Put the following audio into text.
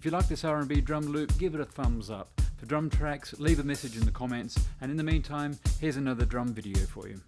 If you like this R&B drum loop, give it a thumbs up. For drum tracks, leave a message in the comments, and in the meantime, here's another drum video for you.